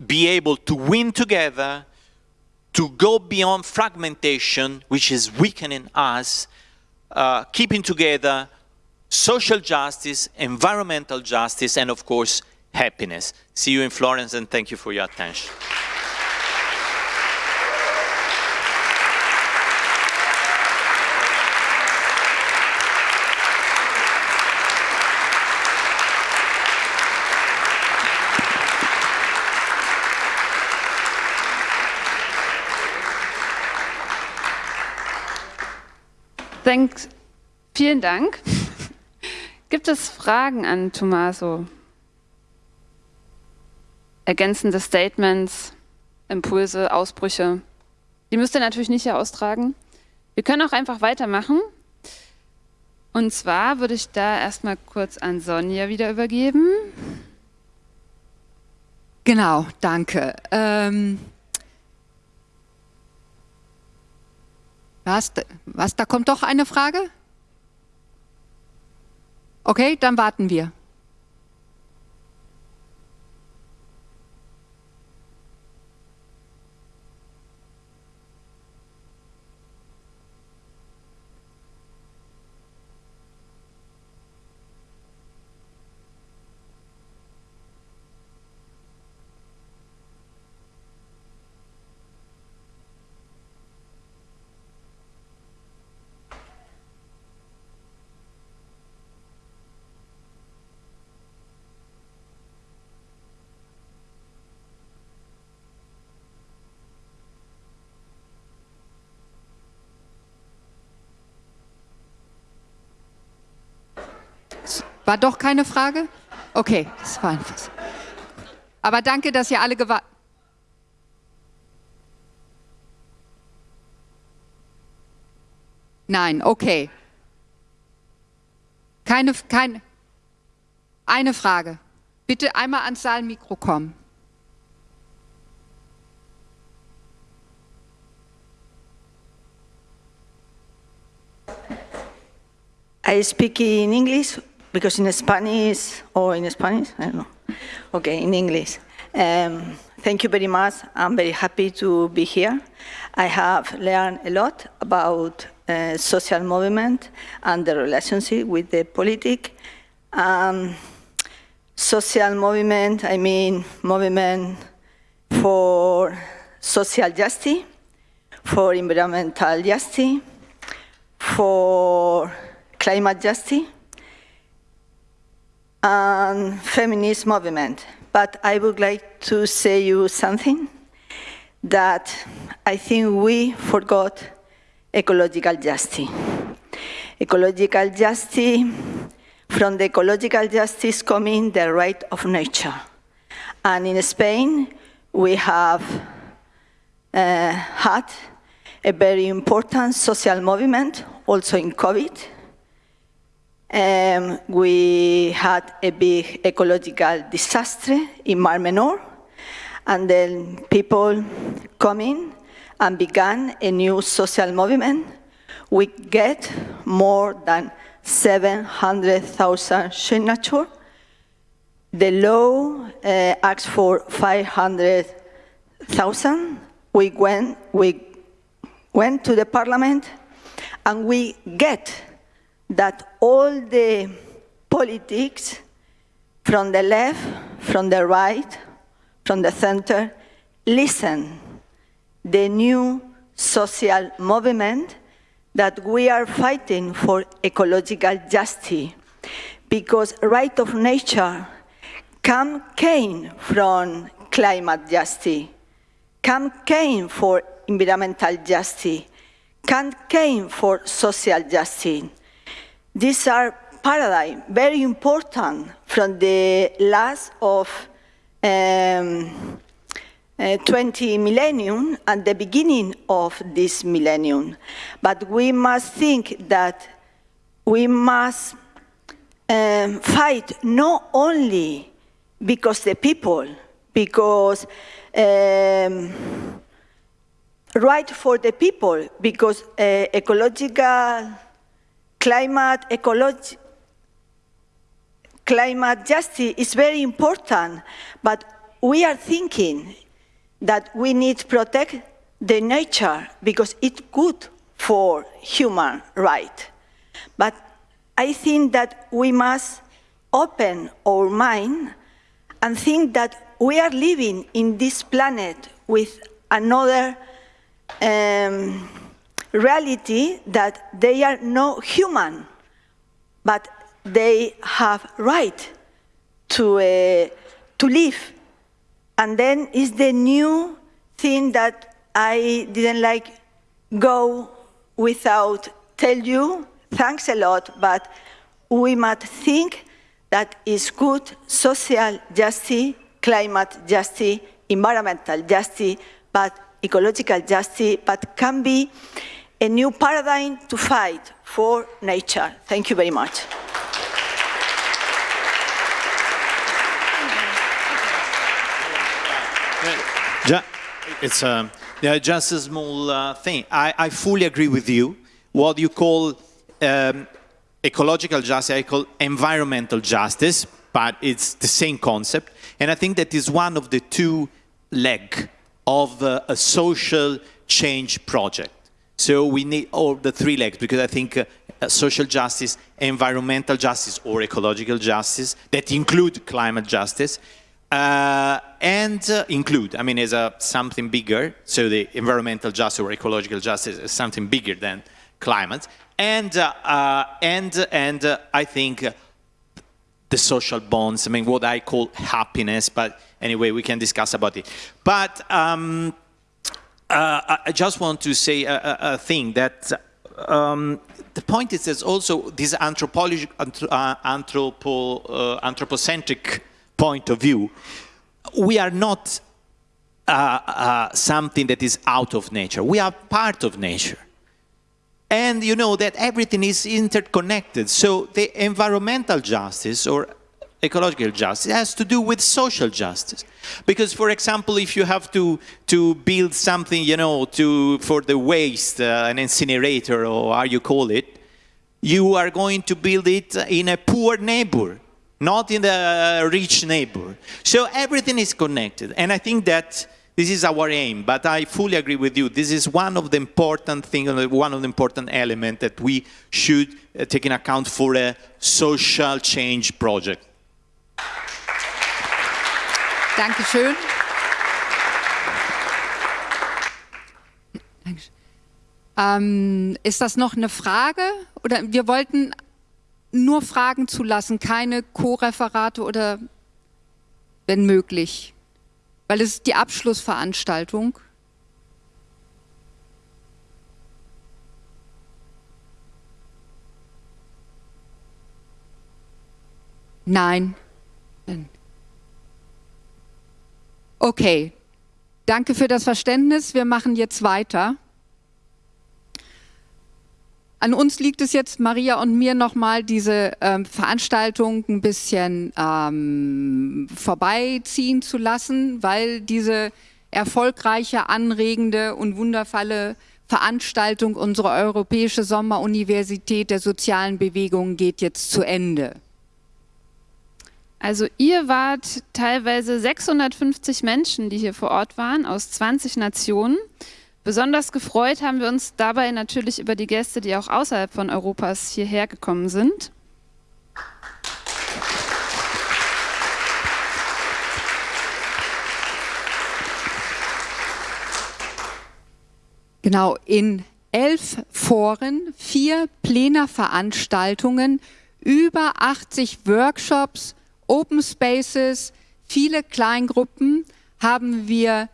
be able to win together, to go beyond fragmentation, which is weakening us, keeping together social justice, environmental justice, and of course, happiness. See you in Florence and thank you for your attention. Thanks. Vielen Dank. Gibt es Fragen an Tommaso? Ergänzende Statements, Impulse, Ausbrüche? Die müsst ihr natürlich nicht hier austragen. Wir können auch einfach weitermachen. Und zwar würde ich da erstmal kurz an Sonja wieder übergeben. Genau, danke. Ähm, Was, was, da kommt doch eine Frage? Okay, dann warten wir. War doch keine Frage? Okay, das war einfach so. Aber danke, dass ihr alle gewartet Nein, okay. Keine, keine, eine Frage. Bitte einmal ans Saalmikro kommen. I speak in English because in Spanish, or in Spanish, I don't know. Okay, in English. Um, thank you very much. I'm very happy to be here. I have learned a lot about uh, social movement and the relationship with the politic. Um, social movement, I mean movement for social justice, for environmental justice, for climate justice, and feminist movement. But I would like to say you something that I think we forgot ecological justice. Ecological justice, from the ecological justice coming the right of nature. And in Spain, we have uh, had a very important social movement, also in COVID, um, we had a big ecological disaster in Mar Menor, and then people coming and began a new social movement. We get more than 700,000 signatures. The law uh, asks for 500,000. We went, we went to the parliament and we get that all the politics from the left, from the right, from the center, listen the new social movement that we are fighting for ecological justice because right of nature Come came from climate justice. Come came for environmental justice. Come came for social justice. These are paradigm very important from the last of um, uh, 20 millennium and the beginning of this millennium. But we must think that we must um, fight not only because the people, because um, right for the people, because uh, ecological, climate, ecology, climate justice is very important, but we are thinking that we need to protect the nature because it's good for human right. But I think that we must open our mind and think that we are living in this planet with another um, reality that they are not human, but they have right to, uh, to live. And then is the new thing that I didn't like go without tell you, thanks a lot, but we must think that is good social justice, climate justice, environmental justice, but ecological justice, but can be a new paradigm to fight for nature. Thank you very much. It's uh, yeah, just a small uh, thing. I, I, fully agree with you. What you call um, ecological justice, I call environmental justice, but it's the same concept. And I think that is one of the two leg of uh, a social change project. So we need all the three legs because I think uh, social justice, environmental justice or ecological justice that include climate justice uh, and uh, include, I mean, is a something bigger. So the environmental justice or ecological justice is something bigger than climate. And, uh, uh and, and uh, I think the social bonds, I mean, what I call happiness, but anyway, we can discuss about it. But um, I just want to say a, a thing that um, the point is there's also this anthropology, anthropo, anthropocentric point of view, we are not uh, uh, something that is out of nature. We are part of nature. And you know that everything is interconnected. So the environmental justice or ecological justice has to do with social justice. Because, for example, if you have to, to build something, you know, to, for the waste, uh, an incinerator or how you call it, you are going to build it in a poor neighbor not in the rich neighbor. So everything is connected. And I think that this is our aim, but I fully agree with you. This is one of the important things, one of the important elements that we should uh, take in account for a social change project. Dankeschön. Ähm, ist das noch eine Frage? Oder wir wollten nur Fragen zu lassen, keine Co-Referate oder wenn möglich, weil es ist die Abschlussveranstaltung. Nein. Okay, danke für das Verständnis. Wir machen jetzt weiter. An uns liegt es jetzt, Maria und mir, nochmal diese ähm, Veranstaltung ein bisschen ähm, vorbeiziehen zu lassen, weil diese erfolgreiche, anregende und wundervolle Veranstaltung unserer Europäische Sommeruniversität der sozialen Bewegung geht jetzt zu Ende. Also ihr wart teilweise 650 Menschen, die hier vor Ort waren, aus 20 Nationen. Besonders gefreut haben wir uns dabei natürlich über die Gäste, die auch außerhalb von Europas hierher gekommen sind. Genau, in elf Foren, vier Plenarveranstaltungen, über 80 Workshops Open Spaces, viele Kleingruppen haben wir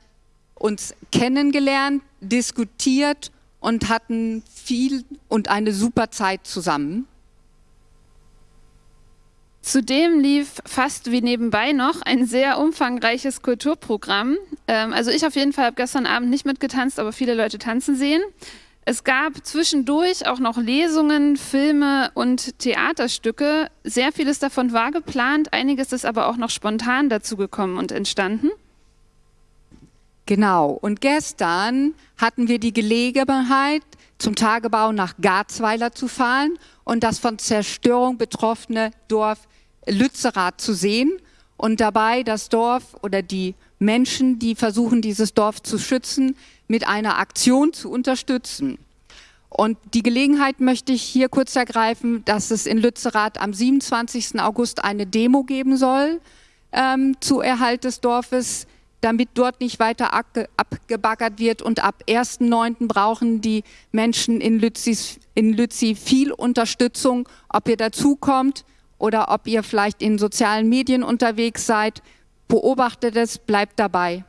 uns kennengelernt, diskutiert und hatten viel und eine super Zeit zusammen. Zudem lief fast wie nebenbei noch ein sehr umfangreiches Kulturprogramm. Ähm, also ich auf jeden Fall habe gestern Abend nicht mitgetanzt, aber viele Leute tanzen sehen. Es gab zwischendurch auch noch Lesungen, Filme und Theaterstücke. Sehr vieles davon war geplant, einiges ist aber auch noch spontan dazu gekommen und entstanden. Genau, und gestern hatten wir die Gelegenheit, zum Tagebau nach Garzweiler zu fahren und das von Zerstörung betroffene Dorf Lützerath zu sehen und dabei das Dorf oder die Menschen, die versuchen, dieses Dorf zu schützen, mit einer Aktion zu unterstützen. Und die Gelegenheit möchte ich hier kurz ergreifen, dass es in Lützerath am 27. August eine Demo geben soll ähm, zu Erhalt des Dorfes, damit dort nicht weiter abgebaggert wird. Und ab 1.9. brauchen die Menschen in, Lützis, in Lützi viel Unterstützung, ob ihr dazukommt oder ob ihr vielleicht in sozialen Medien unterwegs seid. Beobachtet es, bleibt dabei.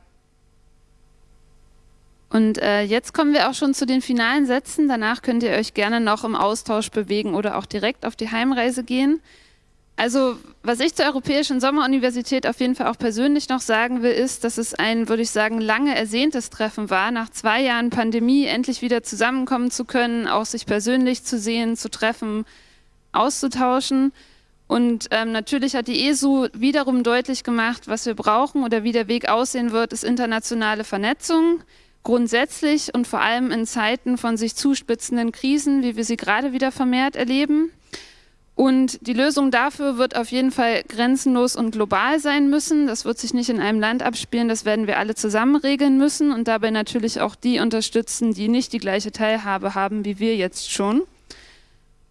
Und äh, jetzt kommen wir auch schon zu den finalen Sätzen. Danach könnt ihr euch gerne noch im Austausch bewegen oder auch direkt auf die Heimreise gehen. Also was ich zur Europäischen Sommeruniversität auf jeden Fall auch persönlich noch sagen will, ist, dass es ein, würde ich sagen, lange ersehntes Treffen war, nach zwei Jahren Pandemie endlich wieder zusammenkommen zu können, auch sich persönlich zu sehen, zu treffen, auszutauschen. Und ähm, natürlich hat die ESU wiederum deutlich gemacht, was wir brauchen oder wie der Weg aussehen wird, ist internationale Vernetzung. Grundsätzlich und vor allem in Zeiten von sich zuspitzenden Krisen, wie wir sie gerade wieder vermehrt erleben. Und die Lösung dafür wird auf jeden Fall grenzenlos und global sein müssen. Das wird sich nicht in einem Land abspielen, das werden wir alle zusammen regeln müssen und dabei natürlich auch die unterstützen, die nicht die gleiche Teilhabe haben wie wir jetzt schon.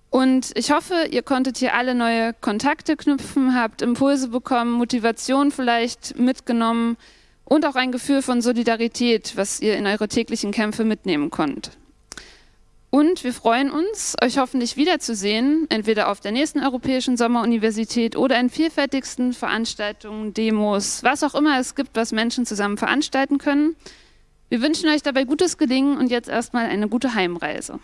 Und ich hoffe, ihr konntet hier alle neue Kontakte knüpfen, habt Impulse bekommen, Motivation vielleicht mitgenommen und auch ein Gefühl von Solidarität, was ihr in eure täglichen Kämpfe mitnehmen könnt. Und wir freuen uns, euch hoffentlich wiederzusehen, entweder auf der nächsten Europäischen Sommeruniversität oder in vielfältigsten Veranstaltungen, Demos, was auch immer es gibt, was Menschen zusammen veranstalten können. Wir wünschen euch dabei gutes Gelingen und jetzt erstmal eine gute Heimreise.